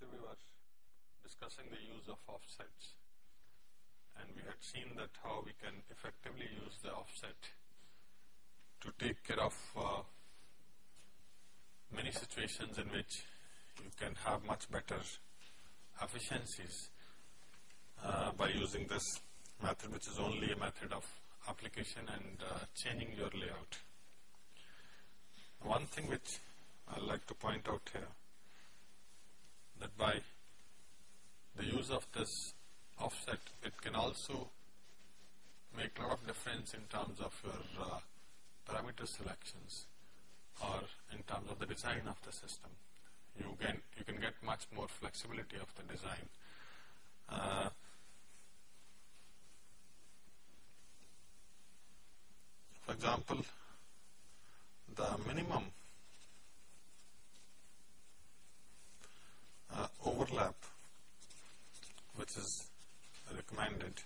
lecture we were discussing the use of offsets and we had seen that how we can effectively use the offset to take care of uh, many situations in which you can have much better efficiencies uh, by using this method which is only a method of application and uh, changing your layout. One thing which I'd like to point out here that by the use of this offset it can also make a lot of difference in terms of your uh, parameter selections or in terms of the design of the system. You can, you can get much more flexibility of the design. Uh, for example, the minimum uh, overlap which is recommended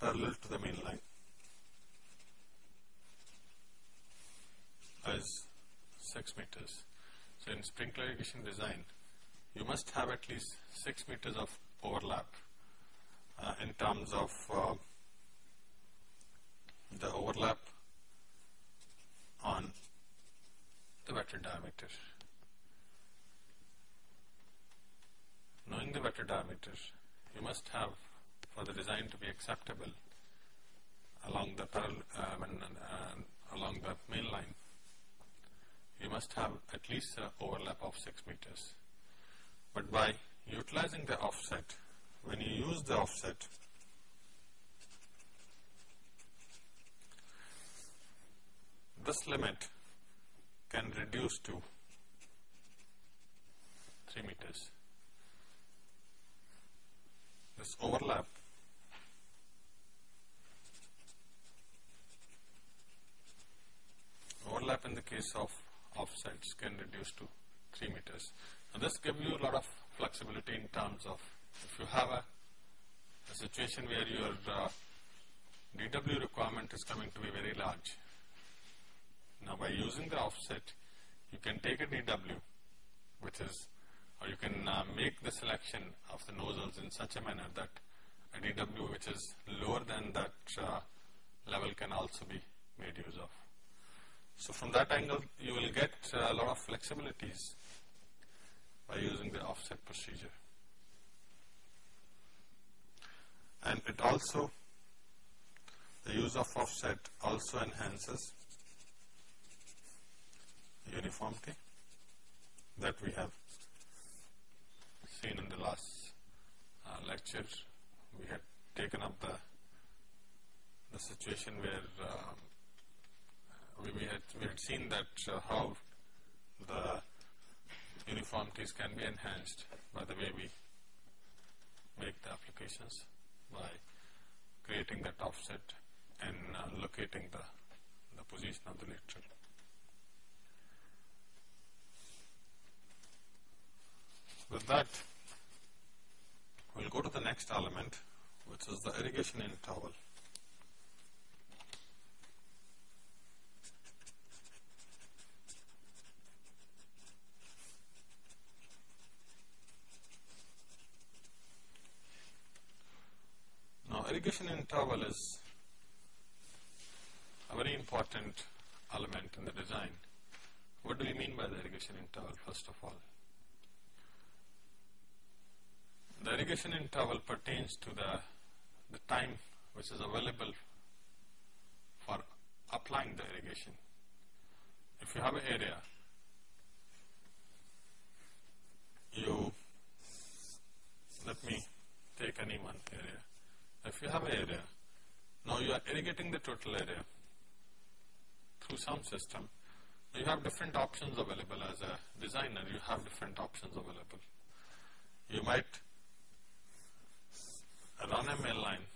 parallel to the main line as 6 meters. So, in sprinkler irrigation design, you must have at least 6 meters of overlap uh, in terms of uh, the overlap on the wetted diameter. Knowing the wetted diameter, you must have for the design to be acceptable along the parallel, uh, uh, along the main line, you must have at least an overlap of 6 meters. But by utilizing the offset, when you use the offset, this limit can reduce to 3 meters. This overlap overlap in the case of offsets can reduce to 3 meters. Now this gives you a lot of flexibility in terms of if you have a, a situation where your uh, DW requirement is coming to be very large, now by using the offset, you can take a DW, which is, or you can uh, make the selection of the nozzles in such a manner that a DW which is lower than that uh, level can also be made use of. So from that angle, you will get uh, a lot of flexibilities by using the offset procedure. And it also, the use of offset also enhances uniformity that we have seen in the last uh, lecture. We had taken up the the situation where uh, we, we, had we had seen that uh, how the uniformities can be enhanced by the way we make the applications by creating that offset and uh, locating the, the position of the lateral. With that, we'll go to the next element, which is the irrigation interval. Now, irrigation interval is a very important element in the design. What do we mean by the irrigation interval, first of all? Irrigation interval pertains to the, the time which is available for applying the irrigation. If you have an area, you, let me take any one area. If you have an area, now you are irrigating the total area through some system. You have different options available as a designer, you have different options available. You might run a main line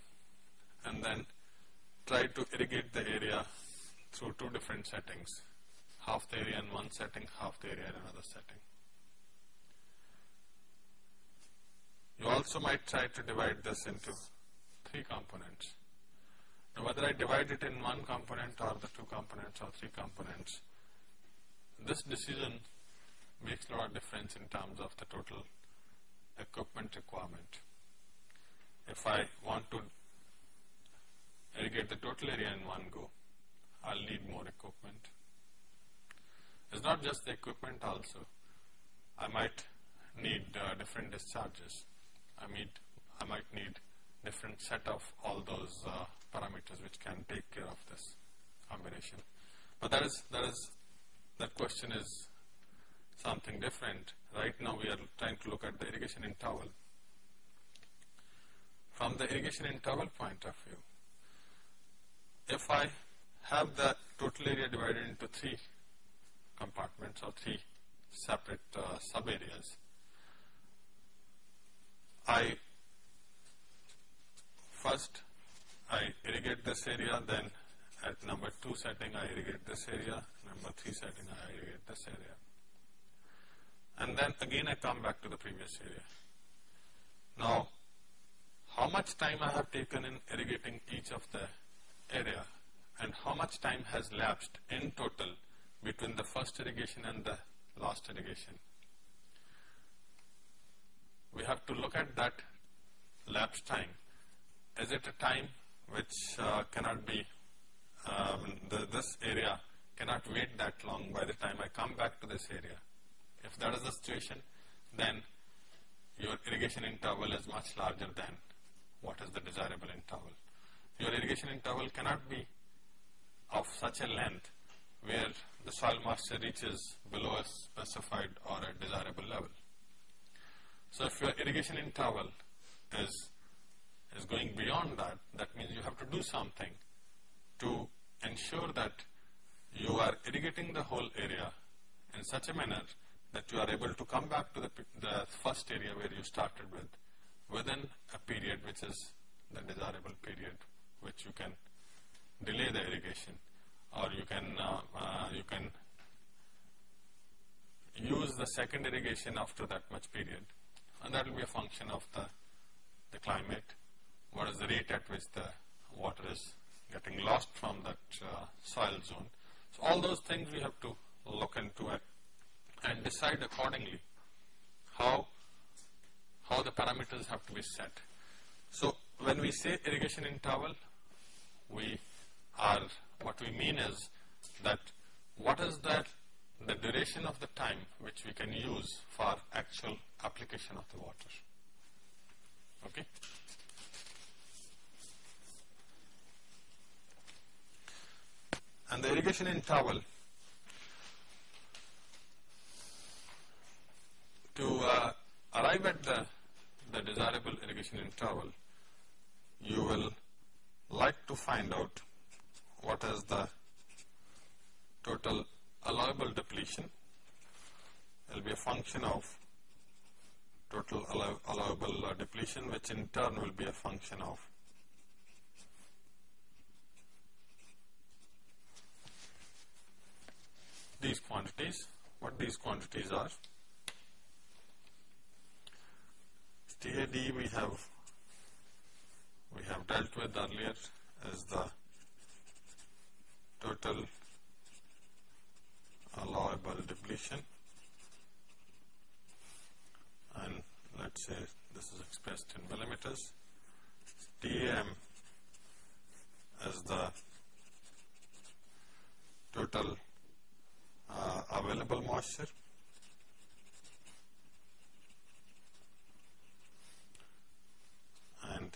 and then try to irrigate the area through two different settings, half the area in one setting, half the area in another setting. You also might try to divide this into three components. Now whether I divide it in one component or the two components or three components, this decision makes a lot of difference in terms of the total equipment requirement. If I want to irrigate the total area in one go, I'll need more equipment. It's not just the equipment also. I might need uh, different discharges. I mean, I might need different set of all those uh, parameters which can take care of this combination. But that is that is that question is something different. Right now we are trying to look at the irrigation interval. From the irrigation interval point of view, if I have the total area divided into three compartments or three separate uh, sub areas, I first I irrigate this area, then at number 2 setting I irrigate this area, number 3 setting I irrigate this area. And then again I come back to the previous area. Now, how much time I have taken in irrigating each of the area and how much time has lapsed in total between the first irrigation and the last irrigation. We have to look at that lapse time. Is it a time which uh, cannot be, um, this area cannot wait that long by the time I come back to this area. If that is the situation, then your irrigation interval is much larger than what is the desirable interval. Your irrigation interval cannot be of such a length soil moisture reaches below a specified or a desirable level. So if your irrigation interval is is going beyond that, that means you have to do something to ensure that you are irrigating the whole area in such a manner that you are able to come back to the, the first area where you started with within a period which is the desirable period which you can delay the irrigation or you can uh, uh, you can use the second irrigation after that much period and that will be a function of the the climate what is the rate at which the water is getting lost from that uh, soil zone. So all those things we have to look into it and decide accordingly how, how the parameters have to be set. So when we say irrigation interval, we are, what we mean is that what is that the duration of the time which we can use for actual application of the water. Okay. and the irrigation interval to uh, arrive at the, the desirable irrigation interval you will like to find out what is the total allowable depletion will be a function of total allow allowable uh, depletion which in turn will be a function of these quantities, what these quantities are. TAD we have we have dealt with earlier as the total allowable depletion and let's say this is expressed in millimeters. TM as the total uh, available moisture. And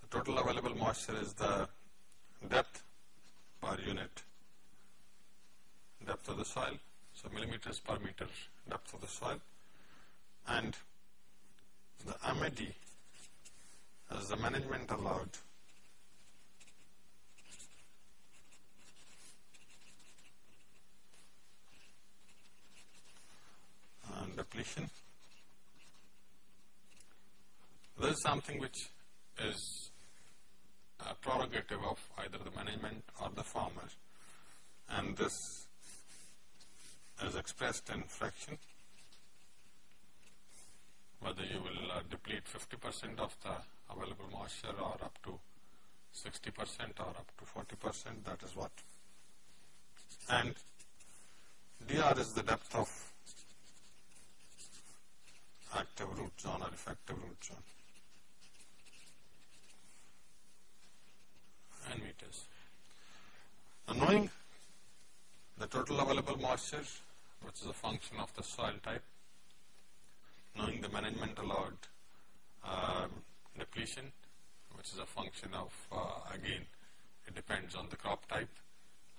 the total available moisture is the depth per unit depth of the soil. So millimeters per meter depth of the soil and the MAD as the management allowed and depletion. This is something which is a prerogative of either the management or the farmer. And this is expressed in fraction. Whether you will uh, deplete 50% of the available moisture or up to 60% or up to 40% that is what. And dr is the depth of active root zone or effective root zone and meters. Now knowing the total available moisture which is a function of the soil type, knowing the management allowed uh, depletion which is a function of uh, again it depends on the crop type,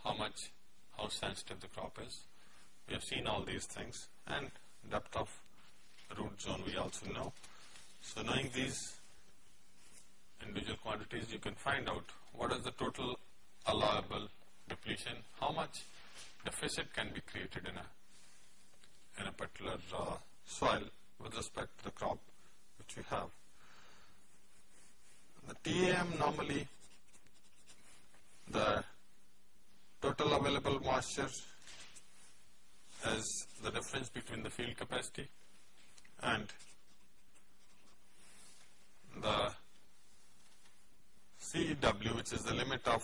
how much, how sensitive the crop is. We have seen all these things and depth of root zone we also know. So knowing these individual quantities you can find out what is the total allowable depletion, how much deficit can be created in a, in a particular uh, soil with respect to the crop which we have. The TAM normally the total available moisture is the difference between the field capacity and the CW which is the limit of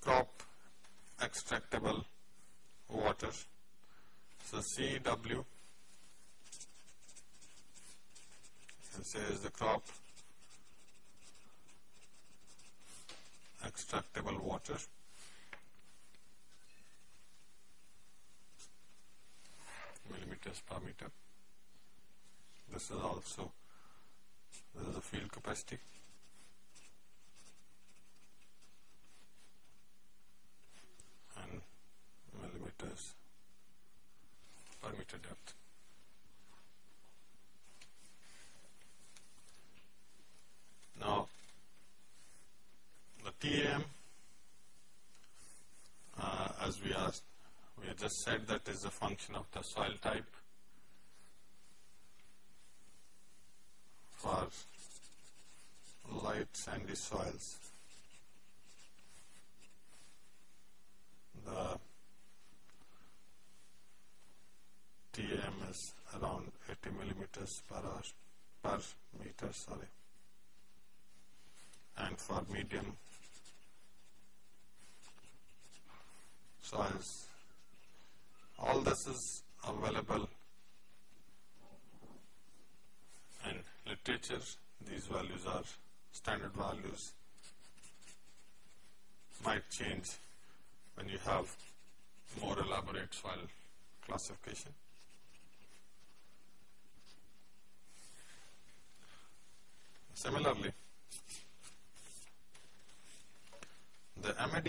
crop extractable water. So CW say is the crop extractable water. millimeters per meter. This is also this is the field capacity. and millimeters per meter depth. Now, the TAM, uh, as we asked, we have just said that is a function of the soil type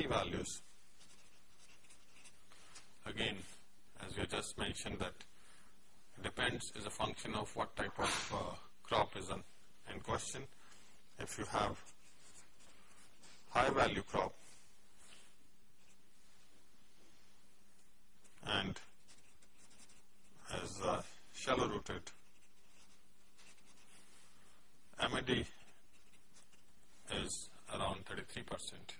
values. Again, as we just mentioned that depends is a function of what type of uh, crop is on, in question. If you have high value crop and as uh, shallow rooted MAD is around 33 percent.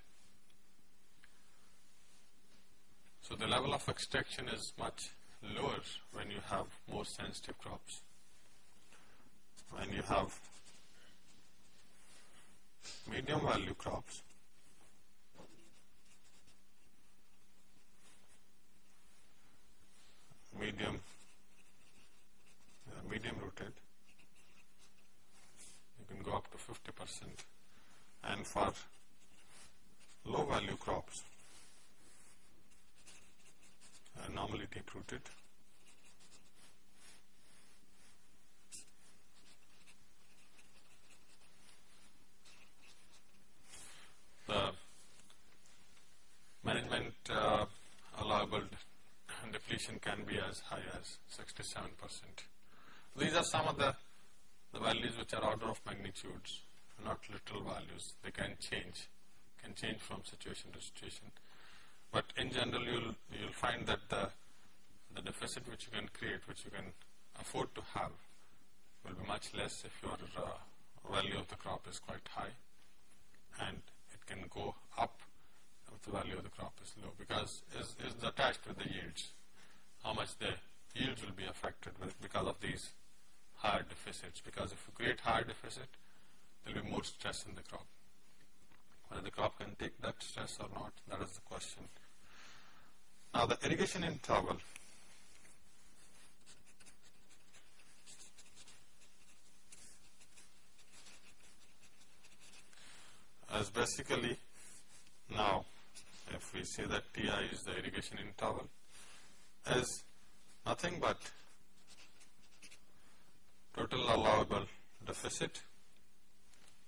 So the level of extraction is much lower when you have more sensitive crops. When you have medium value crops, medium, uh, medium rooted, you can go up to 50 percent. And for low value crops normally deep rooted the management uh, allowable depletion can be as high as 67 percent. These are some of the the values which are order of magnitudes, not literal values. They can change, can change from situation to situation. But in general, you'll you'll find that the the deficit which you can create, which you can afford to have, will be much less if your uh, value of the crop is quite high, and it can go up if the value of the crop is low because is is attached with the yields. How much the yields will be affected with because of these higher deficits. Because if you create higher deficit, there will be more stress in the crop. Whether the crop can take that stress or not irrigation interval is basically now if we say that Ti is the irrigation interval is nothing but total allowable deficit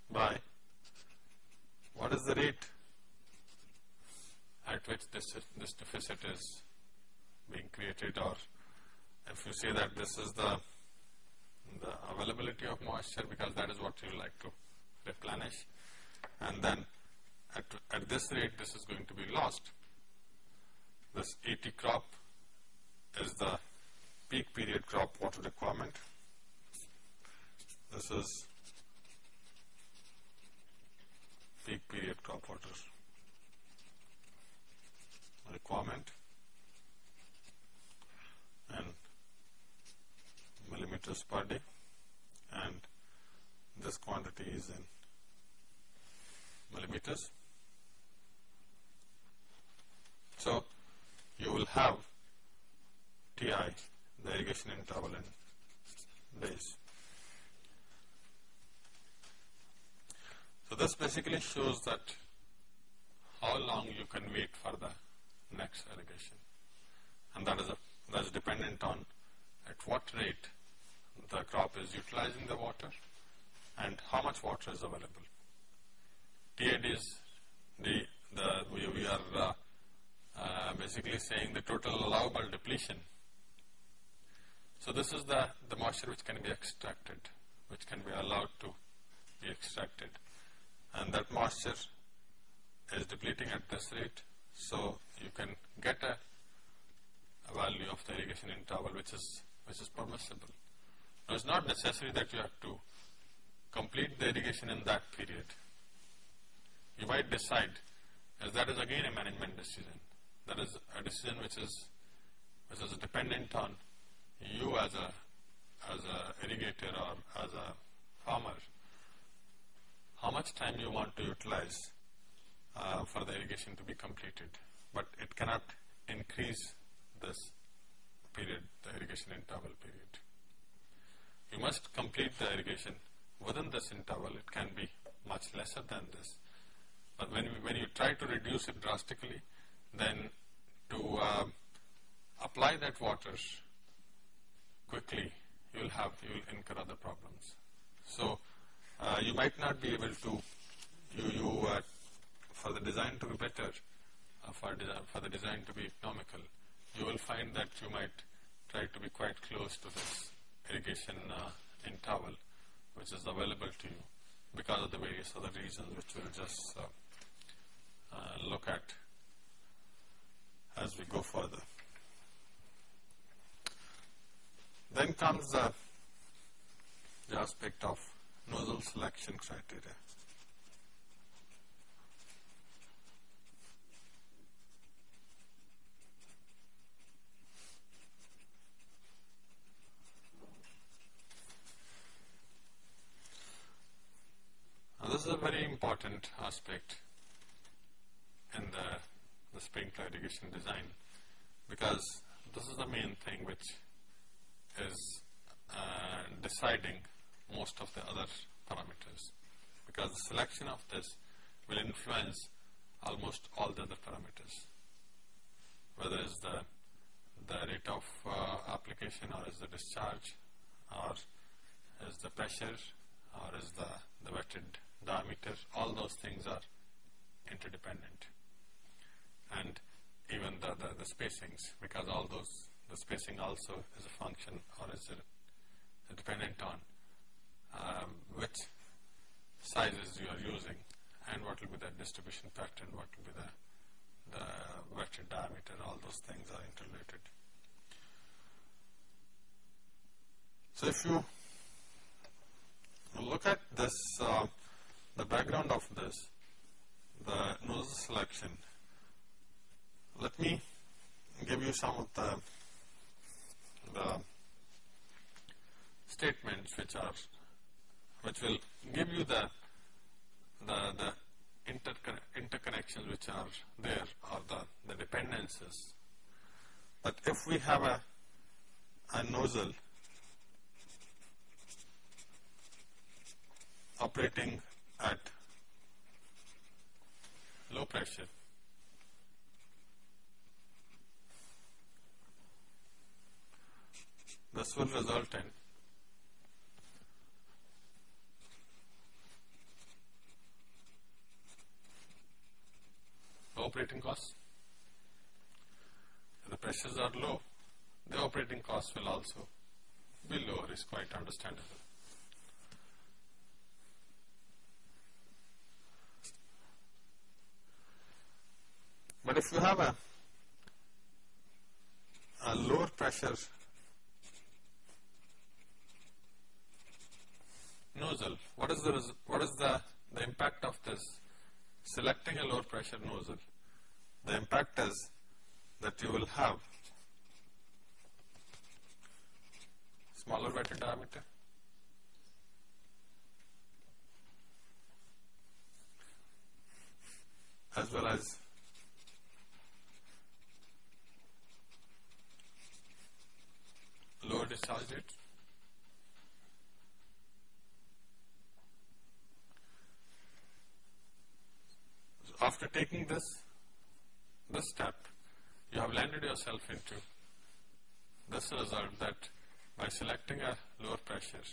by what is the rate at which this, this deficit is being created or if you say that this is the, the availability of moisture because that is what you like to replenish and then at, at this rate this is going to be lost. This ET crop is the peak period crop water requirement. This is peak period crop water requirement and millimeters per day and this quantity is in millimeters. So, you will have Ti, the irrigation interval in days. So, this basically shows that how long you can wait for the next irrigation and that is, a, that is dependent on at what rate the crop is utilizing the water and how much water is available. TAD is the, the we, we are uh, uh, basically saying the total allowable depletion. So this is the, the moisture which can be extracted, which can be allowed to be extracted. And that moisture is depleting at this rate. So you can get a, a value of the irrigation interval which is, which is permissible. Now it's not necessary that you have to complete the irrigation in that period you might decide, as that is again a management decision. That is a decision which is which is dependent on you as a as a irrigator or as a farmer. How much time you want to utilize uh, for the irrigation to be completed, but it cannot increase this period, the irrigation interval period. You must complete the irrigation within this interval. It can be much lesser than this but when, when you try to reduce it drastically, then to uh, apply that water quickly, you will have, you will incur other problems. So, uh, you might not be able to, you, you uh, for the design to be better, uh, for, for the design to be economical, you will find that you might try to be quite close to this irrigation uh, interval, which is available to you because of the various other reasons which we'll just uh, uh, look at as we go further. Then comes the, the aspect of nozzle selection criteria. Now, this is a very important aspect in the, the sprinkler irrigation design because this is the main thing which is uh, deciding most of the other parameters. Because the selection of this will influence almost all the other parameters. Whether it's the the rate of uh, application or is the discharge or is the pressure or is the, the wetted diameter all those things are interdependent. And even the, the, the, spacings because all those, the spacing also is a function or is dependent on um, which sizes you are using and what will be the distribution pattern, what will be the, the wetted diameter, all those things are interrelated. So if you look at this, uh, the background of this, the nozzle selection let me give you some of the, the statements which are which will give you the the, the intercon interconnections which are there or the, the dependencies. But if we have a, a nozzle operating at low pressure, this will result in operating costs. The pressures are low, the operating costs will also be lower, is quite understandable. But if you have a, a lower pressure nozzle, what is the what is the, the impact of this selecting a lower pressure nozzle? The impact is that you will have smaller wetted diameter as well as lower discharge rate. after taking this, this step, you have landed yourself into this result that by selecting a lower pressure,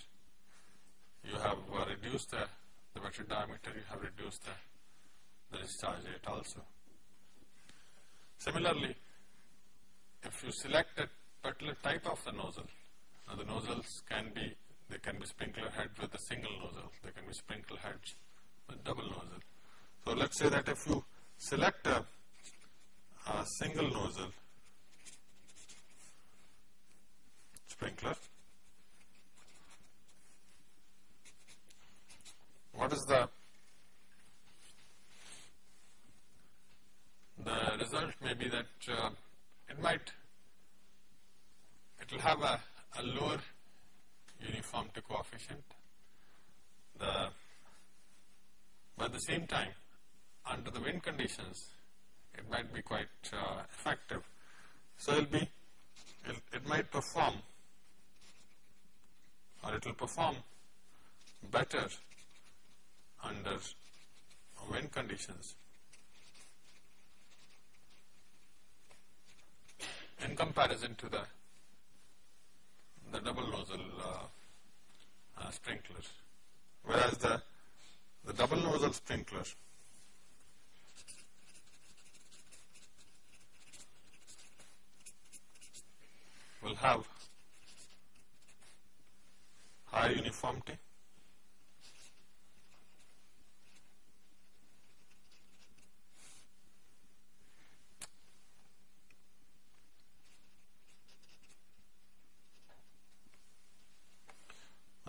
you have uh, reduced the, the wetted diameter, you have reduced the, the discharge rate also. Similarly, if you select a particular type of the nozzle, now the nozzles can be, they can be sprinkler head with a single nozzle, they can be sprinkler heads with double nozzle. So let's say that if you select a, a single nozzle. Sprinkler, what is the the result? May be that uh, it might it will have a, a lower uniformity coefficient. The but at the same time under the wind conditions, it might be quite uh, effective. So it'll be, it'll, it might perform or it will perform better under wind conditions in comparison to the the double nozzle uh, uh, sprinkler. Whereas the, the double nozzle sprinkler will have high uniformity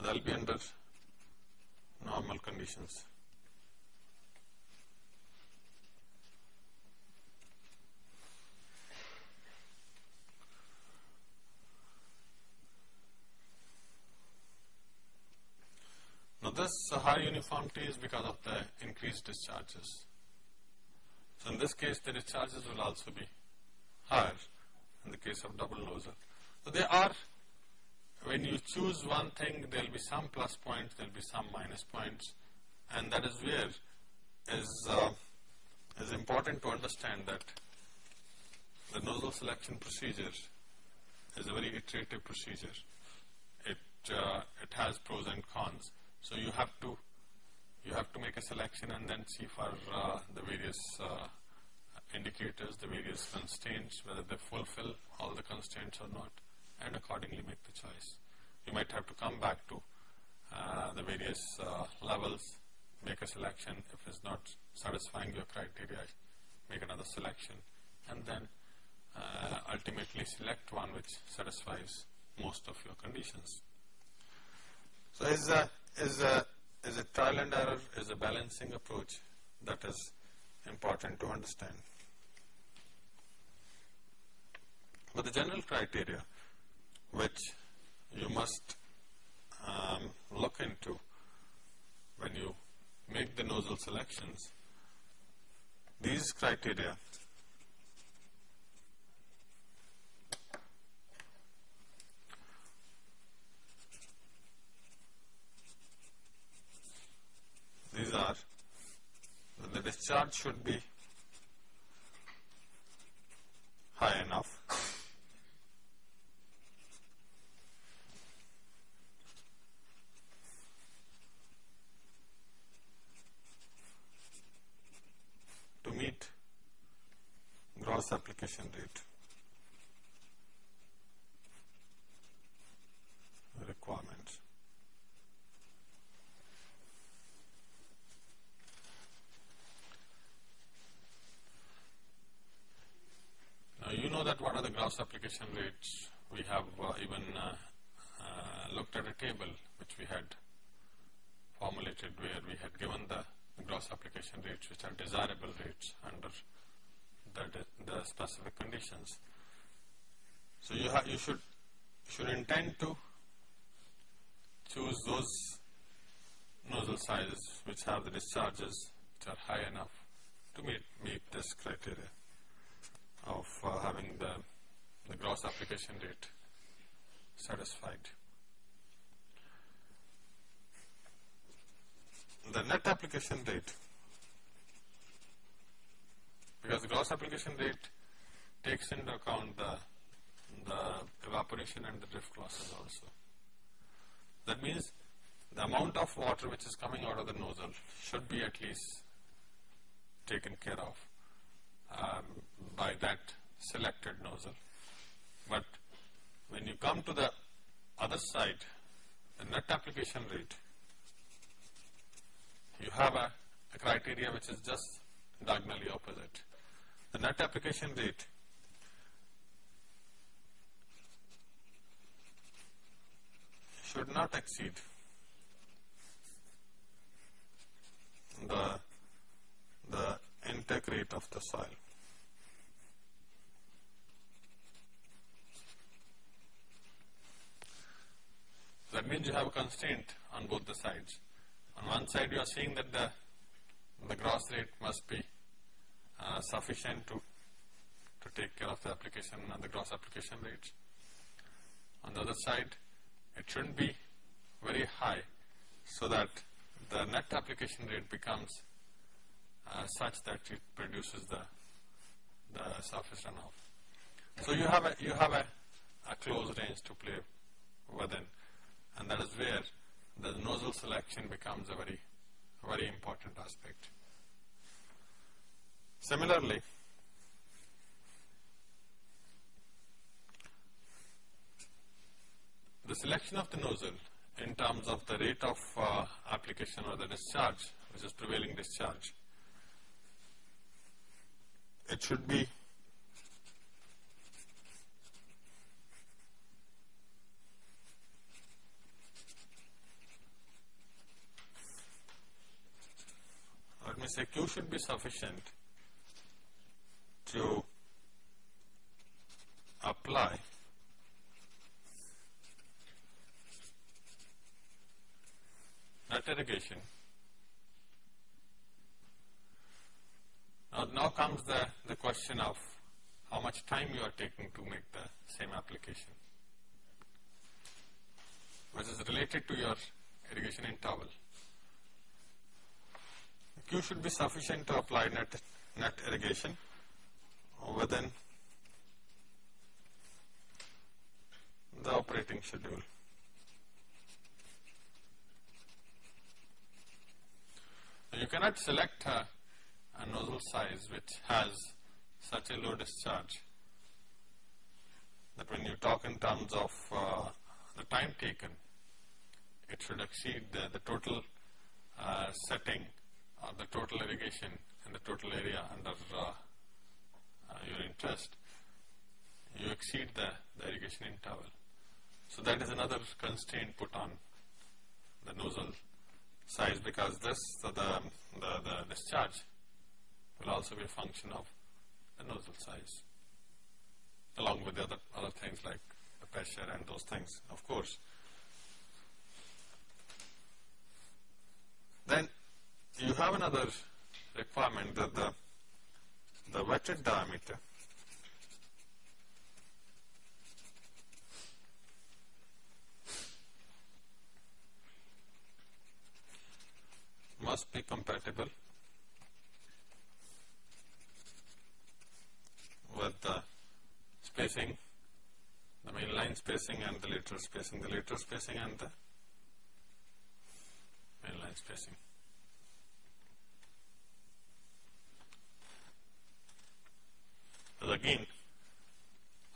that will be under normal conditions. this high uniformity is because of the increased discharges. So in this case, the discharges will also be higher in the case of double nozzle. So they are, when you choose one thing, there will be some plus points, there will be some minus points, and that is where is, uh, is important to understand that the nozzle selection procedure is a very iterative procedure. It, uh, it has pros and cons. So you have to you have to make a selection and then see for uh, the various uh, indicators, the various constraints, whether they fulfill all the constraints or not, and accordingly make the choice. You might have to come back to uh, the various uh, levels, make a selection. If it's not satisfying your criteria, make another selection, and then uh, ultimately select one which satisfies most of your conditions. So is uh, is is a trial and error, is a balancing approach that is important to understand. But the general criteria which you must um, look into when you make the nozzle selections, these criteria these are the discharge should be high enough. To meet gross application rate requirements. Now you know that what are the rates. We have uh, even uh, uh, looked at a table which we had formulated where we had given the gross application rates which are desirable rates under the, the specific conditions. So you have you should should intend to choose those nozzle sizes which have the discharges which are high enough to meet meet this criteria of uh, having the, the gross application rate satisfied. The net application rate, because the gross application rate takes into account the, the evaporation and the drift losses also. That means the amount of water which is coming out of the nozzle should be at least taken care of um, by that selected nozzle. But when you come to the other side, the net application rate, you have a, a criteria which is just diagonally opposite. The net application rate should not exceed the, the intake rate of the soil. That means you have a constraint on both the sides. On one side you are saying that the, the gross rate must be uh, sufficient to, to take care of the application and the gross application rates. On the other side it shouldn't be very high so that the net application rate becomes uh, such that it produces the, the surface runoff. So you have a, you have a, a close range to play within and that is where the nozzle selection becomes a very, very important aspect. Similarly, the selection of the nozzle in terms of the rate of uh, application or the discharge, which is prevailing discharge, it should be let me say Q should be sufficient to apply net irrigation. Now, now comes the, the question of how much time you are taking to make the same application, which is related to your irrigation interval. Q should be sufficient to apply net, net irrigation within the operating schedule. You cannot select a, a nozzle size which has such a low discharge that when you talk in terms of uh, the time taken, it should exceed the, the total uh, setting or the total irrigation in the total area under uh, uh, your interest. You exceed the, the irrigation interval. So that is another constraint put on the nozzle size because this, the, the, the discharge will also be a function of the nozzle size along with the other, other things like the pressure and those things of course. Then you have another requirement that the, the wetted diameter must be compatible with the spacing, the main line spacing and the lateral spacing, the lateral spacing and the main line spacing. Again,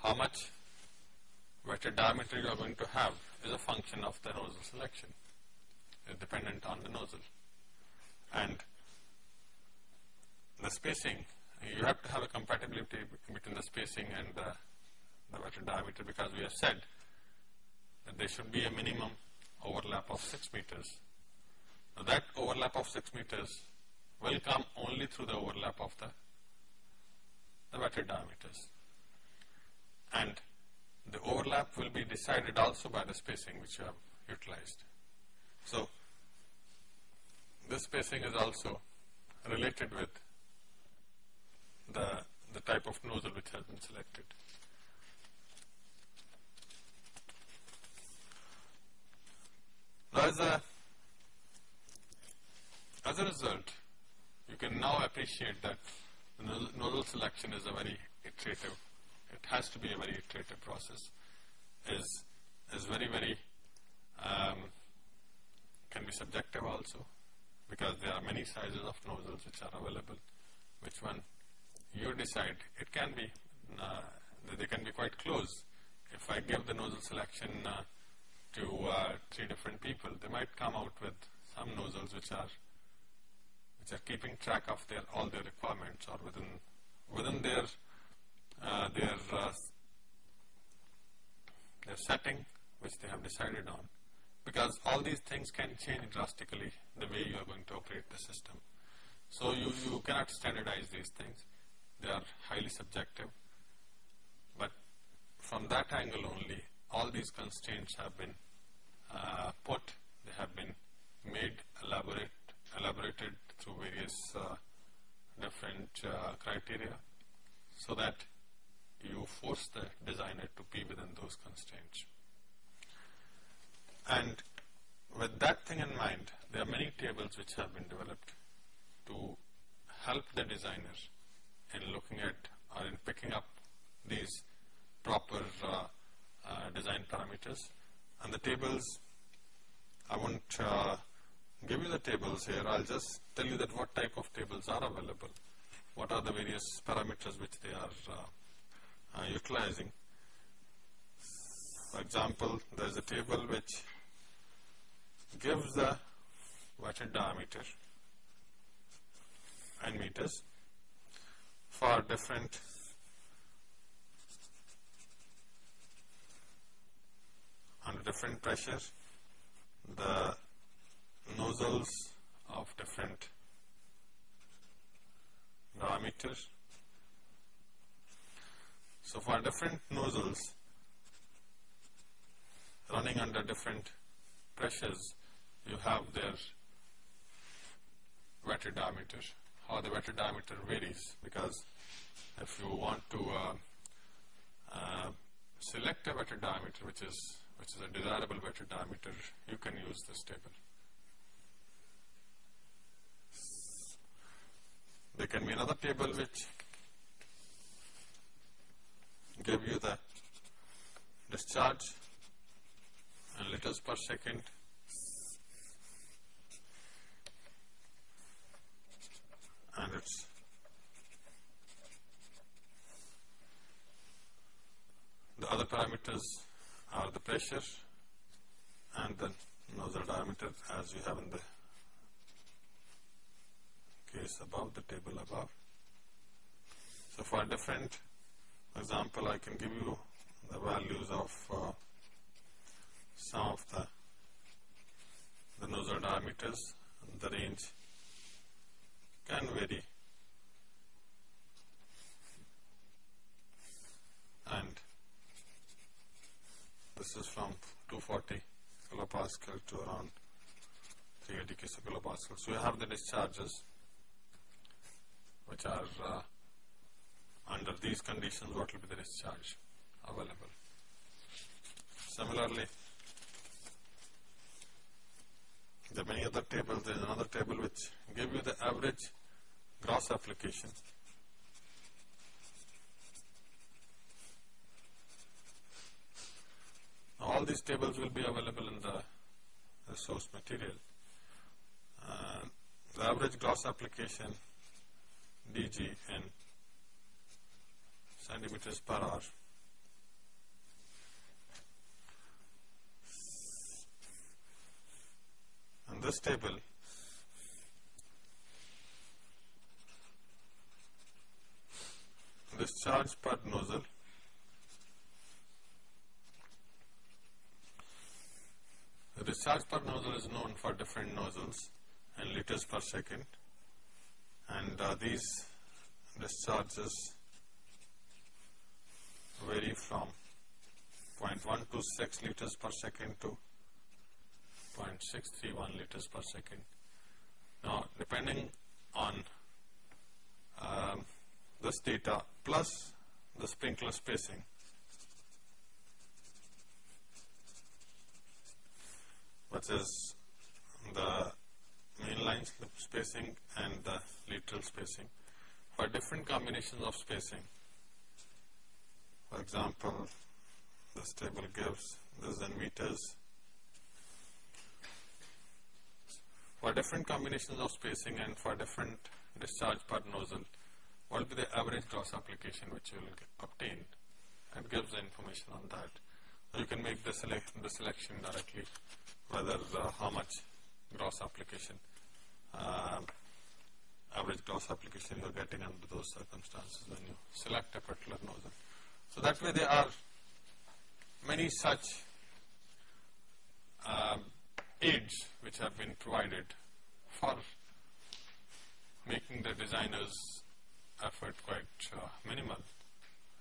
how much wetted diameter you are going to have is a function of the nozzle selection. It's dependent on the nozzle. And the spacing, you have to have a compatibility between the spacing and the, the wetted diameter because we have said that there should be a minimum overlap of 6 meters. Now that overlap of 6 meters will come only through the overlap of the, diameters. And the overlap will be decided also by the spacing which you have utilized. So, this spacing is also related with the, the type of nozzle which has been selected. Now as a, as a result, you can now appreciate that nozzle selection is a very iterative, it has to be a very iterative process, is, is very, very, um, can be subjective also because there are many sizes of nozzles which are available. Which one you decide. It can be, uh, they can be quite close. If I give the nozzle selection uh, to uh, three different people, they might come out with some nozzles which are which are keeping track of their all their requirements or within within their uh, their uh, their setting which they have decided on because all these things can change drastically the way you are going to operate the system. So you, you cannot standardize these things. They are highly subjective. But from that angle only, all these constraints have been uh, put, they have been made elaborate, elaborated through various uh, different uh, criteria so that you force the designer to be within those constraints. And with that thing in mind, there are many tables which have been developed to help the designers in looking at or in picking up these proper uh, uh, design parameters. And the tables, I won't uh, give you the tables here, I'll just tell you that what type of tables are available, what are the various parameters which they are uh, uh, utilizing. For example, there is a table which gives the wetted diameter and meters for different under different pressures the nozzles of different diameters. So for different nozzles running under different pressures you have their wetted diameter, how the wetted diameter varies because if you want to uh, uh, select a wetted diameter which is which is a desirable wetted diameter, you can use this table. There can be another table which give you the discharge in liters per second. And it's the other parameters are the pressure and the nozzle diameter as we have in the case above the table above. So for different example I can give you the values of uh, some of the, the nozzle diameters the range can vary and this is from 240 kilopascal to around 3 ADK kilopascal. So you have the discharges which are uh, under these conditions what will be the discharge available. Similarly, there are many other tables. There is another table which give you the average gross application. All these tables will be available in the, the source material. Uh, the average gross application dg in centimeters per hour and this table discharge per nozzle the discharge per nozzle is known for different nozzles in liters per second and uh, these discharges vary from 0.126 liters per second to 0.631 liters per second. Now, depending on um, this data plus the sprinkler spacing, which is the mainline spacing and the lateral spacing for different combinations of spacing. For example, this table gives this in meters. For different combinations of spacing and for different discharge per nozzle, what will be the average gross application which you will obtain and gives the information on that. You can make the, select, the selection directly whether uh, how much gross application uh, average gross application you are getting under those circumstances when you select a particular nozzle. So that way there are many such um, aids which have been provided for making the designer's effort quite uh, minimal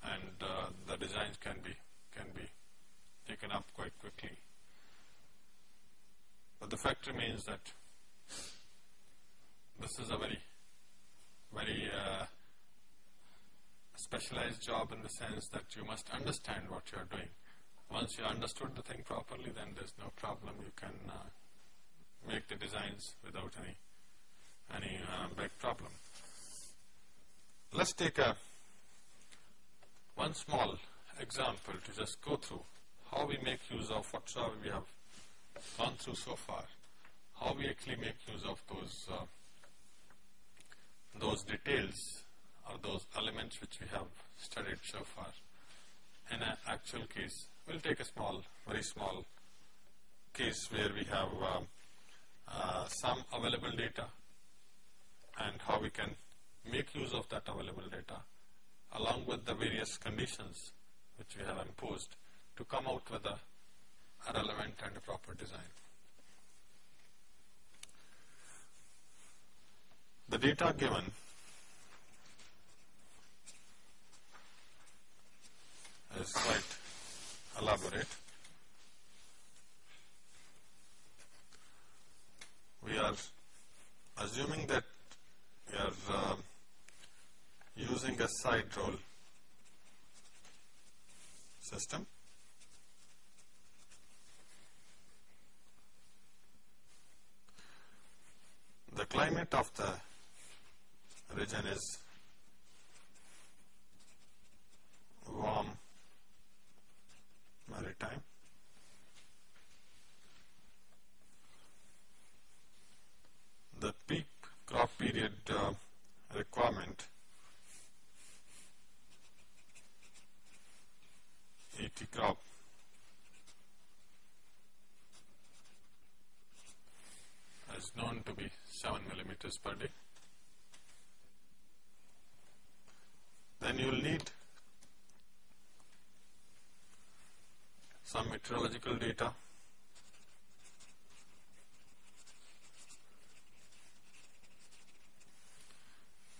and uh, the designs can be can be taken up quite quickly. But the fact remains that this is a very, very uh, specialized job in the sense that you must understand what you are doing. Once you understood the thing properly, then there's no problem. You can uh, make the designs without any any uh, big problem. Let's take a one small example to just go through how we make use of whatsoever we have gone through so far, how we actually make use of those uh, those details or those elements which we have studied so far in an actual case. We'll take a small, very small case where we have um, uh, some available data and how we can make use of that available data along with the various conditions which we have imposed to come out with a relevant and a proper design. The data given is quite elaborate. We are assuming that we are uh, using a side roll system. The climate of the region is warm maritime. The peak crop period uh, requirement ET crop is known to be 7 millimeters per day. then you will need some meteorological data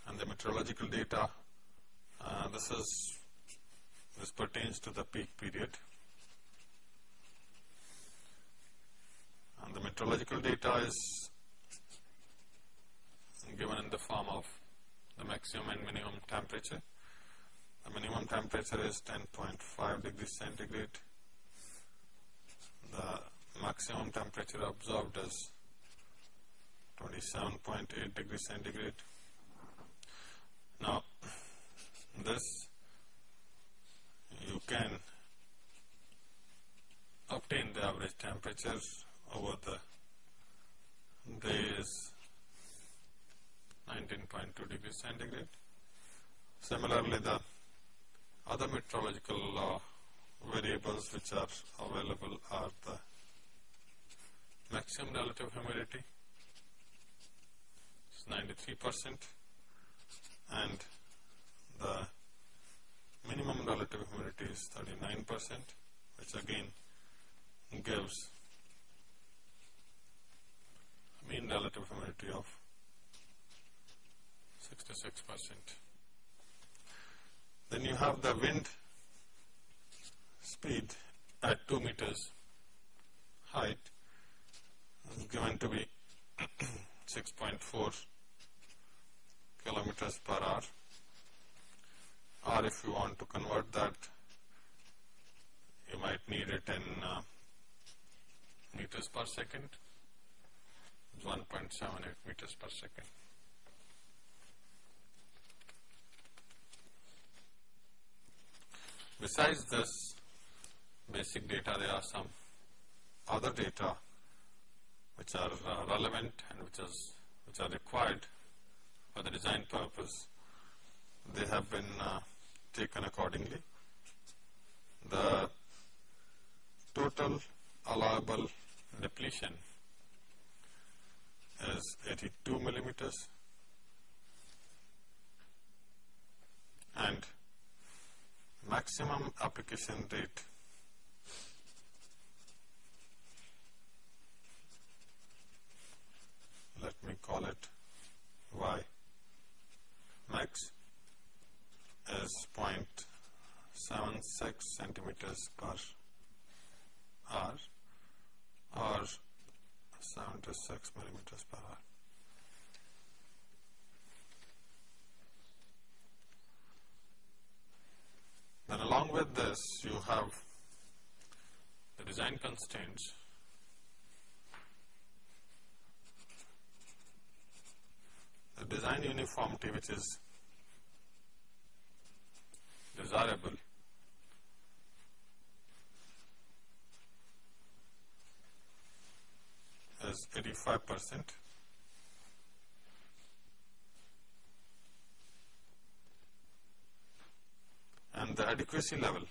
and the meteorological data uh, this is this pertains to the peak period and the meteorological data is given in the form of the maximum and minimum temperature. The minimum temperature is 10.5 degrees centigrade. The maximum temperature observed is 27.8 degrees centigrade. Now, this you can obtain the average temperature over the day is 19.2 degrees centigrade. Similarly, the other meteorological uh, variables which are available are the maximum relative humidity, is 93 percent, and the minimum relative humidity is 39 percent, which again gives mean relative humidity of 66 percent. Then you have the wind speed at 2 meters. Height is given to be 6.4 kilometers per hour. Or if you want to convert that you might need it in uh, meters per second. 1.78 meters per second. Besides this basic data, there are some other data which are uh, relevant and which, is, which are required for the design purpose. They have been uh, taken accordingly. The total allowable depletion is 82 millimeters and maximum application rate let me call it y. Max is 0.76 centimeters per hour or 76 millimeters per hour. Then along with this you have the design constraints design uniformity which is desirable is 85 percent. And the adequacy level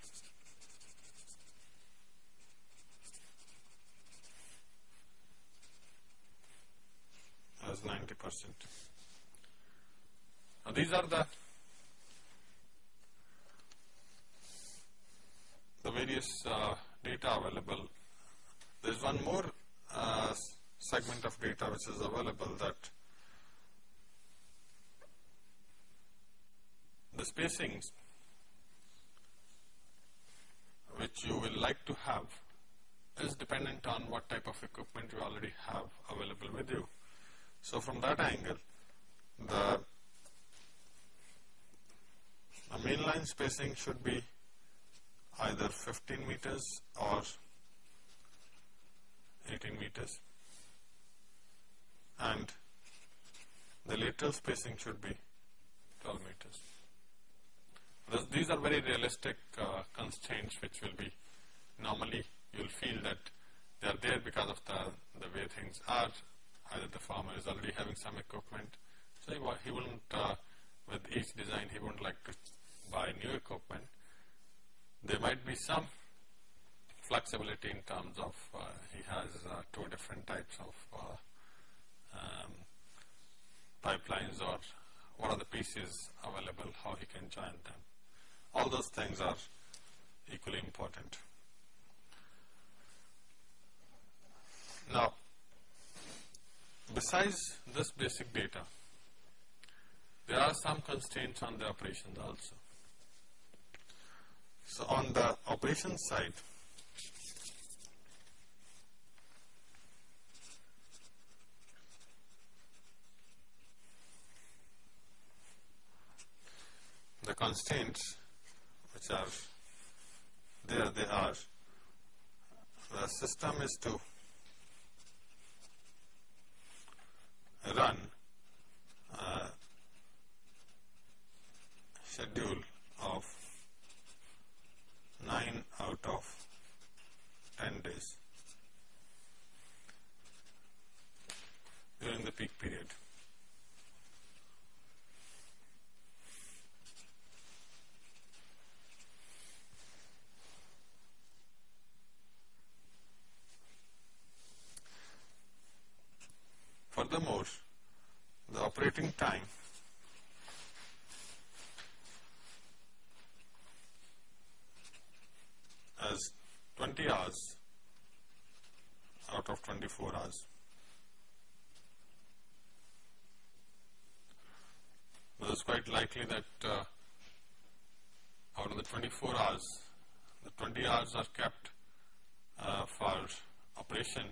is 90 percent. Now these are the the various uh, data available. There is one more uh, segment of data which is available that the spacings which you will like to have is dependent on what type of equipment you already have available with you. So from that angle, the, the mainline spacing should be either 15 meters or 18 meters and the lateral spacing should be 12 meters. This, these are very realistic uh, constraints which will be normally you will feel that they are there because of the, the way things are. Either the farmer is already having some equipment, so he, he wouldn't, uh, with each design, he wouldn't like to buy new equipment. There might be some flexibility in terms of uh, he has uh, two different types of uh, um, pipelines or what are the pieces available, how he can join them. All those things are equally important. Now, besides this basic data, there are some constraints on the operations also. So, on the operation side, the constraints which are there they are the system is to run uh, schedule 9 out of 10 days during the peak period. Furthermore, the operating time as 20 hours out of 24 hours. It is quite likely that uh, out of the 24 hours, the 20 hours are kept uh, for operation,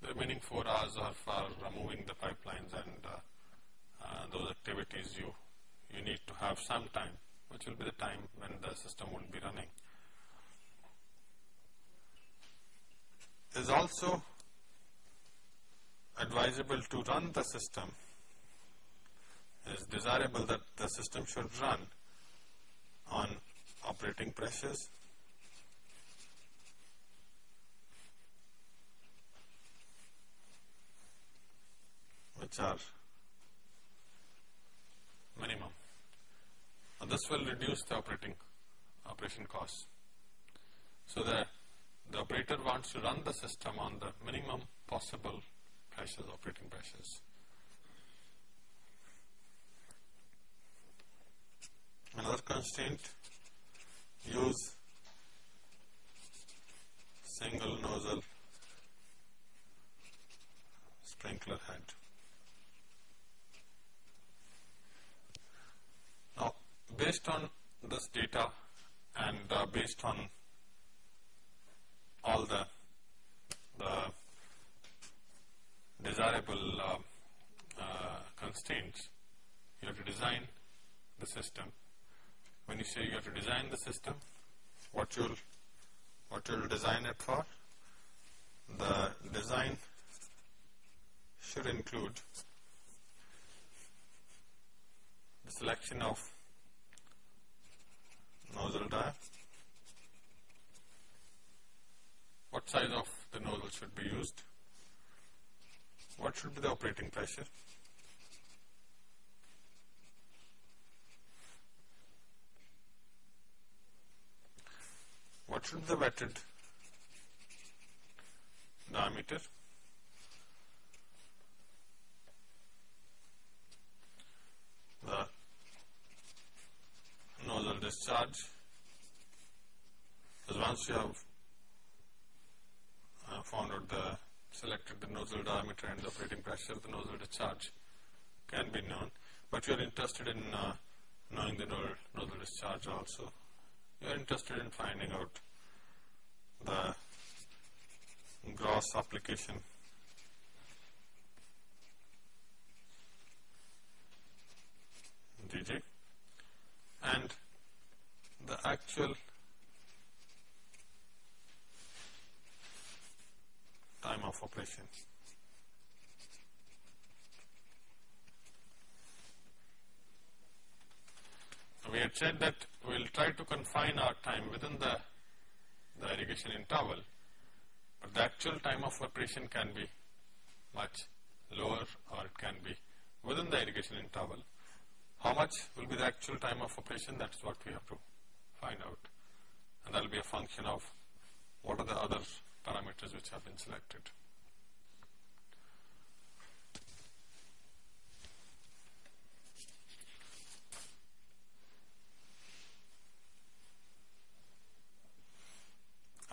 the remaining 4 hours are for moving the pipelines and uh, uh, those activities you, you need to have some time, which will be the time when the system will be running. It is also advisable to run the system it is desirable that the system should run on operating pressures which are minimum and this will reduce the operating operation costs. So the the operator wants to run the system on the minimum possible pressures, operating pressures. Another constraint, use single nozzle sprinkler head. Now, based on this data and uh, based on all the, the desirable uh, uh, constraints. You have to design the system. When you say you have to design the system, what you'll what you'll design it for, the design should include the selection of nozzle diameter what size of the nozzle should be used, what should be the operating pressure, what should be the wetted diameter, the nozzle discharge, because once you have found out the selected the nozzle diameter and the operating pressure, the nozzle discharge can be known. But you are interested in uh, knowing the nozzle discharge also. You are interested in finding out the gross application DG and the actual time of operation. We had said that we will try to confine our time within the, the irrigation interval, but the actual time of operation can be much lower or it can be within the irrigation interval. How much will be the actual time of operation that is what we have to find out and that will be a function of what are the other parameters which have been selected.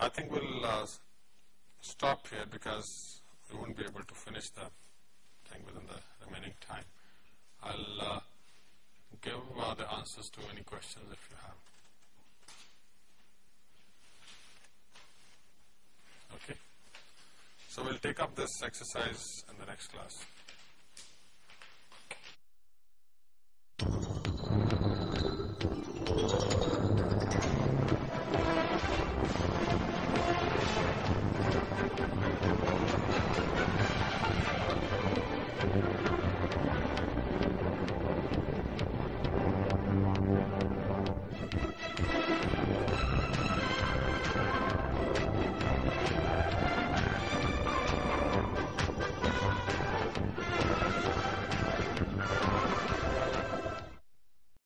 I think we'll uh, stop here because we won't be able to finish the thing within the remaining time. I'll uh, give uh, the answers to any questions if you have. Okay. So we'll take up this exercise in the next class.